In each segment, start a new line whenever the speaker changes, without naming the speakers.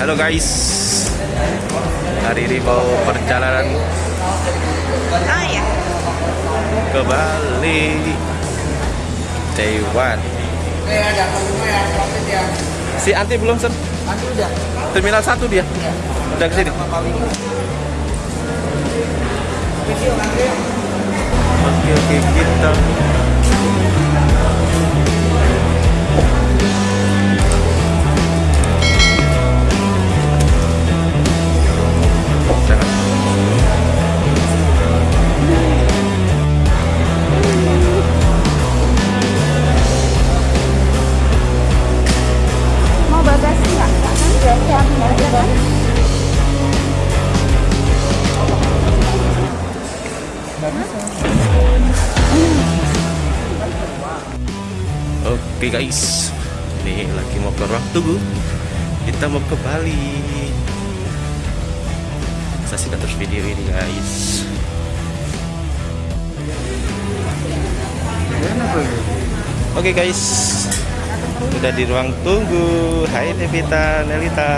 Halo guys. Hari ini mau perjalanan
Ah ya.
ke Bali. Day one. Si Anti belum sen? Terminal 1 dia. Udah ke sini. Oke oke kita. Guys, ini lagi mau ke ruang tunggu. Kita mau ke Bali. Saksikan terus video ini guys. Oke guys, udah di ruang tunggu. Hai Devita, Nelita.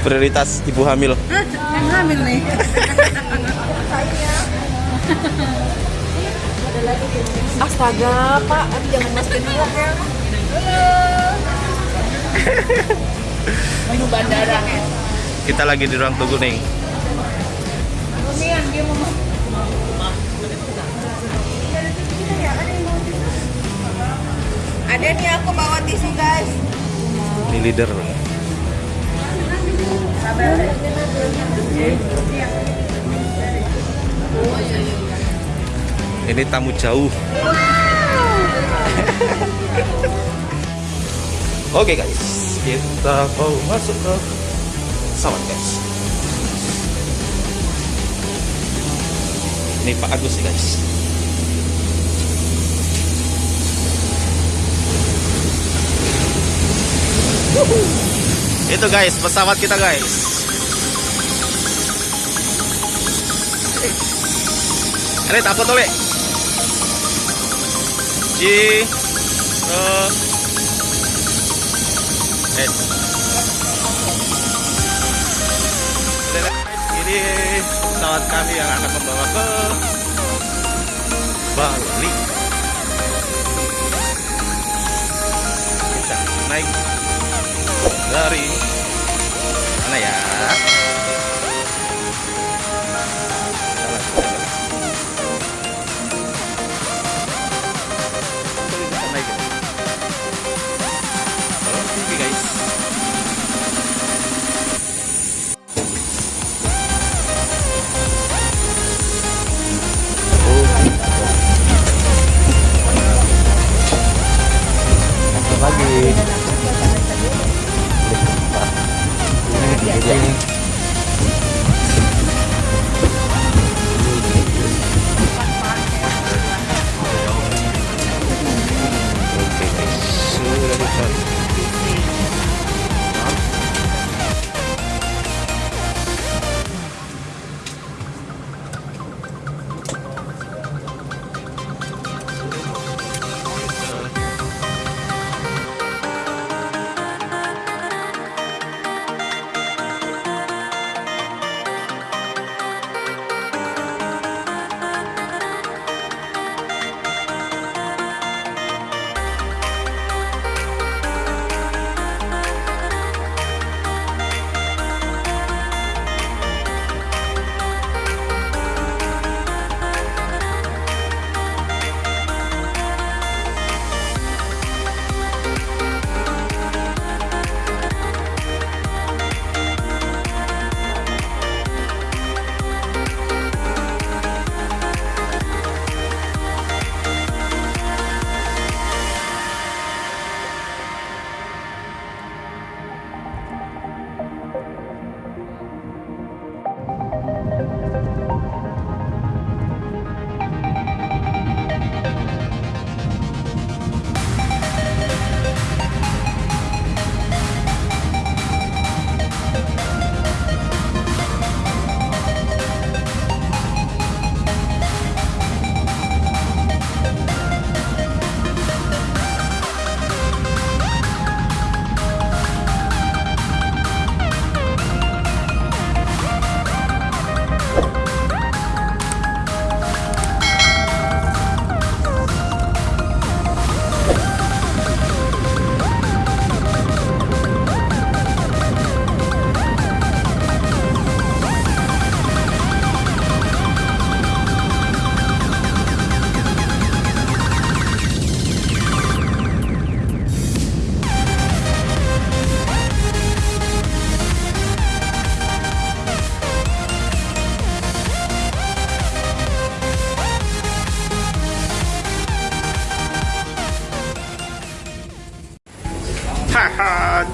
Prioritas ibu hamil.
Yang hamil nih. Astaga, Pak, Aduh, jangan masukin dulu ya. Menu bandara ya.
Kita lagi di ruang tunggu nih.
Ada nih aku bawa tisu guys.
Ini leader. Ini tamu jauh. Oke guys, kita mau masuk ke pesawat guys. Ini Pak Agus nih guys. Itu guys, pesawat kita guys. Ini apa tuh, Le? Ji. Eh. Ini pesawat kami yang akan membawa ke Bali. Kita naik dari mana ya?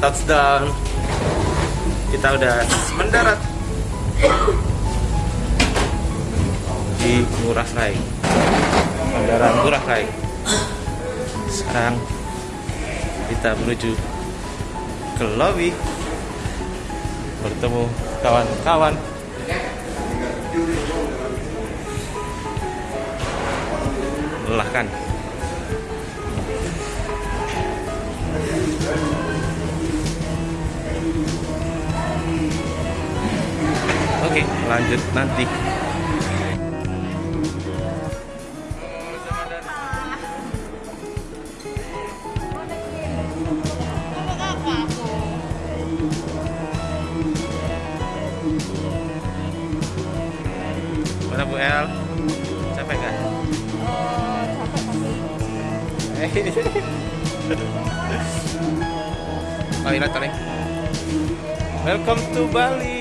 Touchdown. Kita udah mendarat di Ngurah Rai. Bandara Ngurah Rai. Sekarang kita menuju ke lobby bertemu kawan-kawan melelahkan Oke, lanjut nanti. Mana Bu El? Capek nggak? oh iya paling. Welcome to Bali.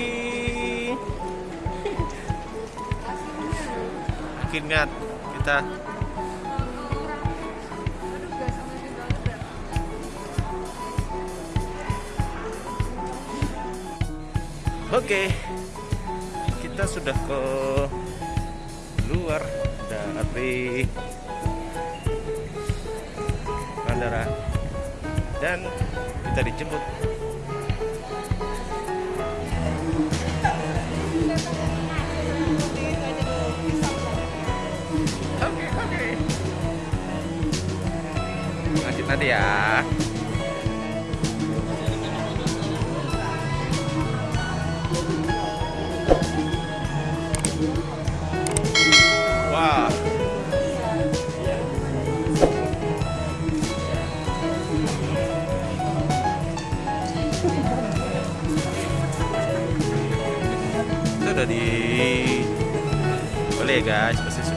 Akhirnya kita Oke, kita sudah ke luar dari bandara. Dan kita dijemput nanti ya. Wah. Udah di boleh ya guys, pasti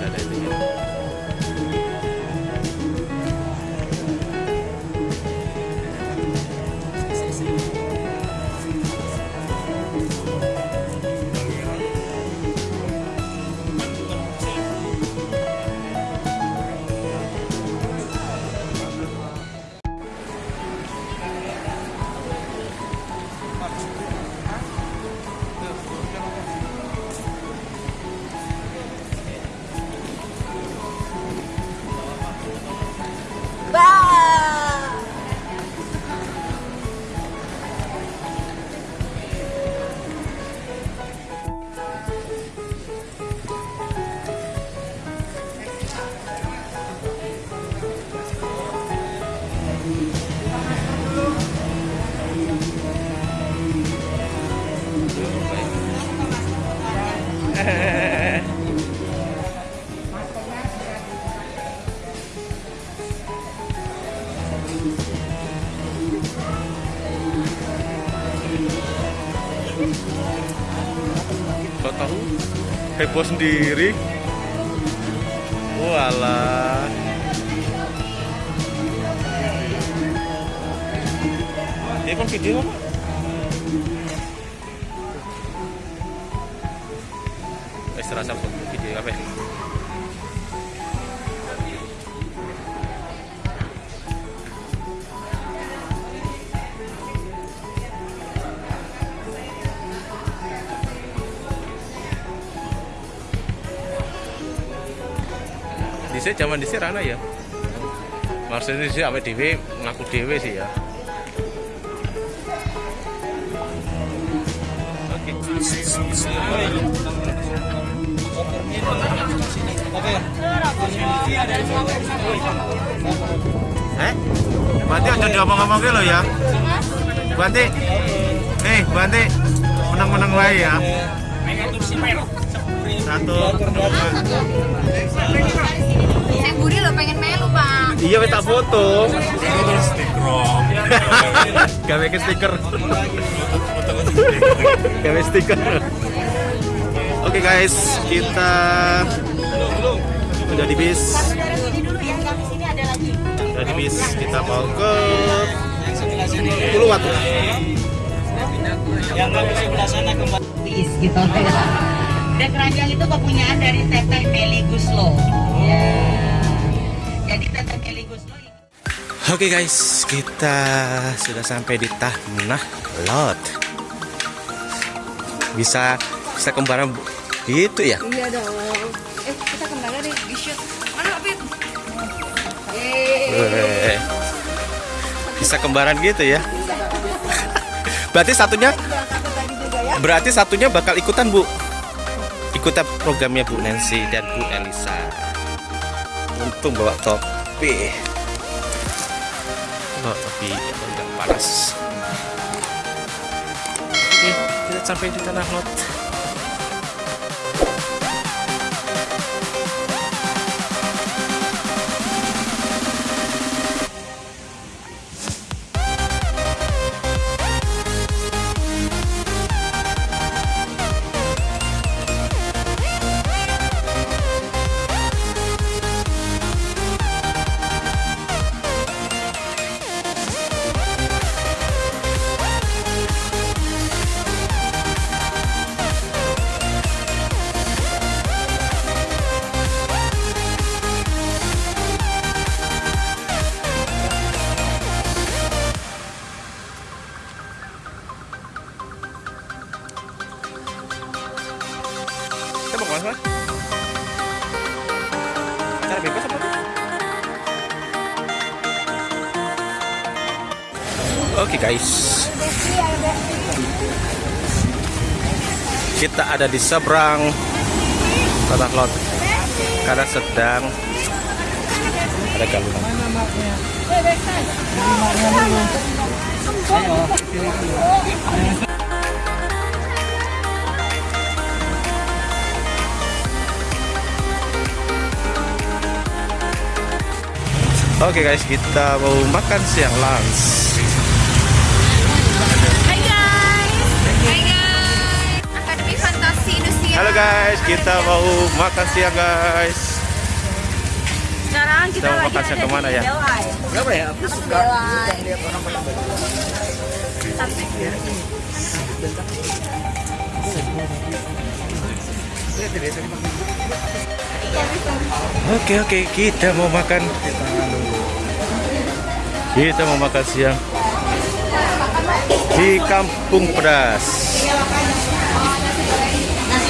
tahu? Heboh sendiri. Walah. Dia kan video apa? Wes terasa video apa? Dhisik zaman dhisik rana ya. Maksudnya sih awake dhewe ngaku dhewe sih ya. Oke. Eh? Berarti aja diomong-omong lo ya. Berarti Eh, berarti menang-menang wae ya. Satu, dua, Iya, wis tak foto. Gawe ke stiker. Gawe stiker. Oke guys, kita udah di bis.
Sini dulu ya, kami sini ada lagi.
Udah di bis, kita mau ke Uluwatu.
yang kami sebelah sana kembali
Bis gitu Dan keranjang itu kepunyaan dari Teteh Meli Guslo. Ya.
Oke guys, kita sudah sampai di Tanah Lot. Bisa bisa kembaran gitu ya?
Iya dong. Eh, kita kembali deh di shoot. Mana Fit? Eh.
Bisa kembaran gitu ya? Berarti satunya
ya.
berarti satunya bakal ikutan Bu. Ikutan programnya Bu Nancy dan Bu Elisa. Untung bawa topi. Bawa topi agak panas. Oke, kita sampai di tanah lot. Kita ada di seberang tanah lot karena sedang ada galungan. Oke guys, kita mau makan siang lunch. Halo guys, kita mau makan siang guys.
Sekarang kita,
Kita mau
lagi
makan siang
ada
ke mana
di
ya?
Berapa ya? Aku suka lihat orang.
Oke oke, kita mau makan. Kita mau makan siang di Kampung Pedas.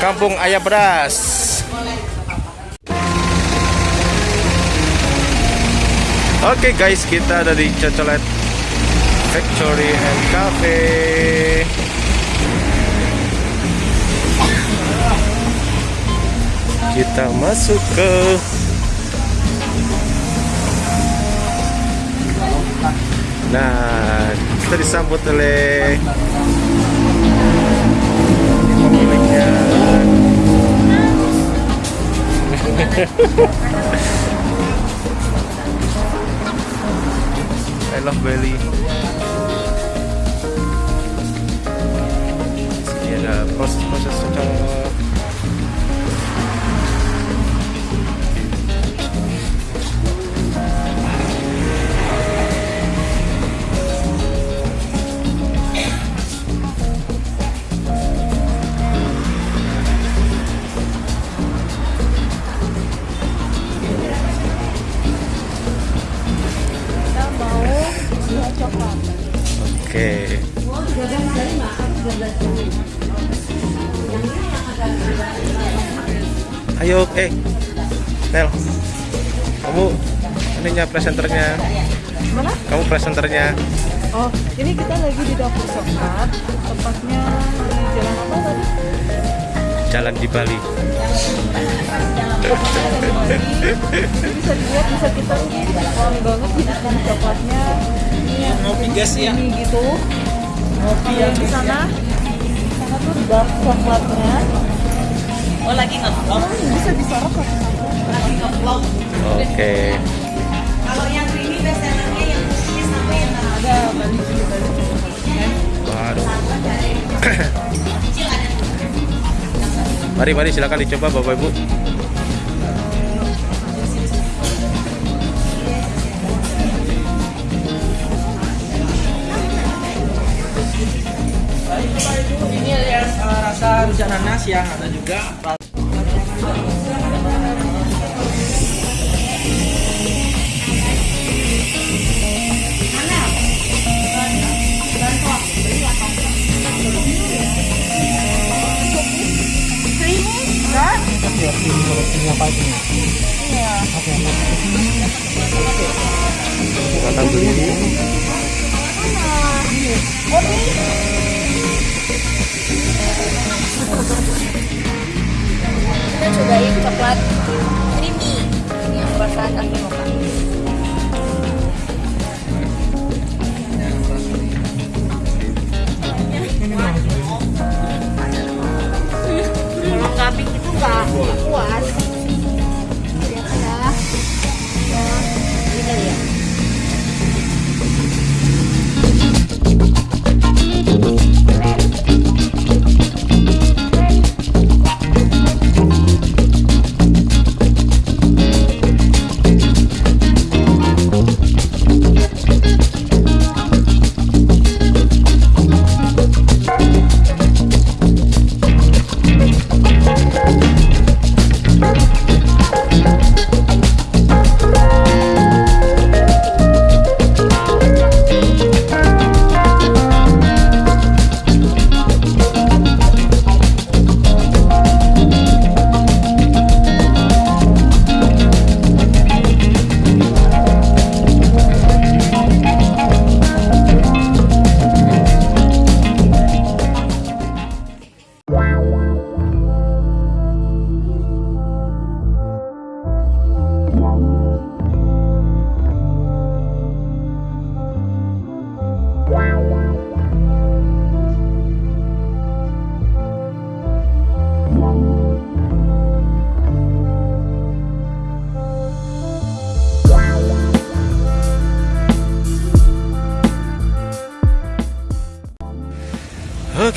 Kampung Ayam Pedas. Oke guys, kita ada di Cocolet Factory and Cafe. Kita masuk ke Nah, kita disambut oleh I love Bali. Ini ada proses-proses secara Oke. Ayo, eh, Nel, kamu ininya presenternya.
Mana?
Kamu presenternya.
Oh, ini kita lagi di dapur sokap, tepatnya di jalan apa tadi?
Jalan di Bali.
Ada di Bali. Bisa dilihat bisa kita wangi banget di coklatnya. Ini
Ngopi gas ya.
ini gitu. Ngopi yang di sana. Di sana tuh dark coklatnya.
Oh lagi nge-vlog.
Oh, bisa disorot.
Lagi nge-vlog.
Oke.
Kalau yang creamy best sellernya yang cookies sama yang
Ada Bali sini Bali sini.
Waduh. mari mari silakan dicoba Bapak Ibu.
Rasa rujak nanas yang ada juga
Silakan beli.
Kita cobain coklat creamy yang perasaan kaki mocha.
Kalau pink itu nggak puas.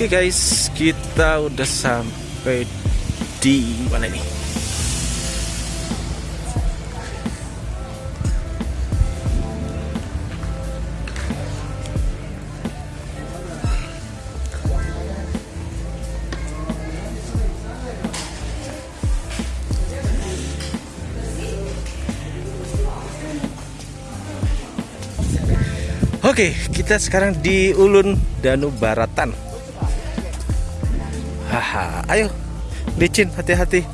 Oke guys, kita udah sampai di mana ini? Oke, kita sekarang di Ulun Danu Baratan. Ayo, licin, hati-hati,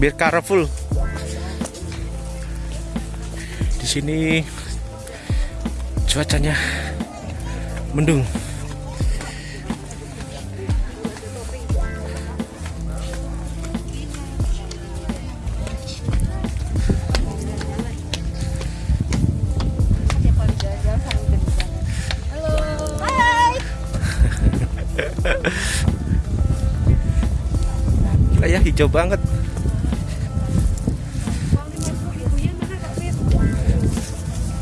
biar careful. Di sini cuacanya mendung. Hijau banget.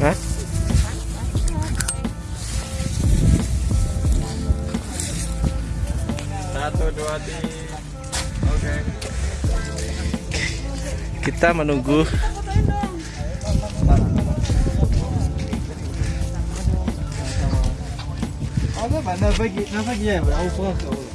Hah?
satu dua tiga. Oke.
Kita menunggu.
Apa nafagi nafagi ya pak? Aku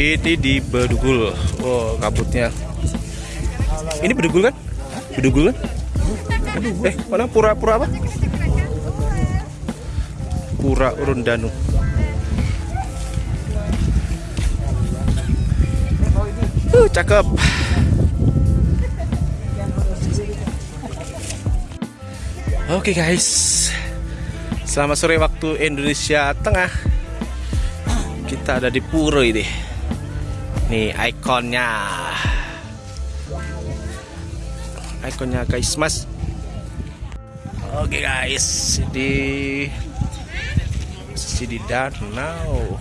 ini di Bedugul. Oh, kabutnya. Ini Bedugul kan? Bedugul kan? Eh, mana pura-pura apa? Pura Urundanu. Uh, cakep. Oke guys, selamat sore waktu Indonesia Tengah. Kita ada di Pura ini nih ikonnya. Ikonnya guys mas oke okay, guys di sisi di danau.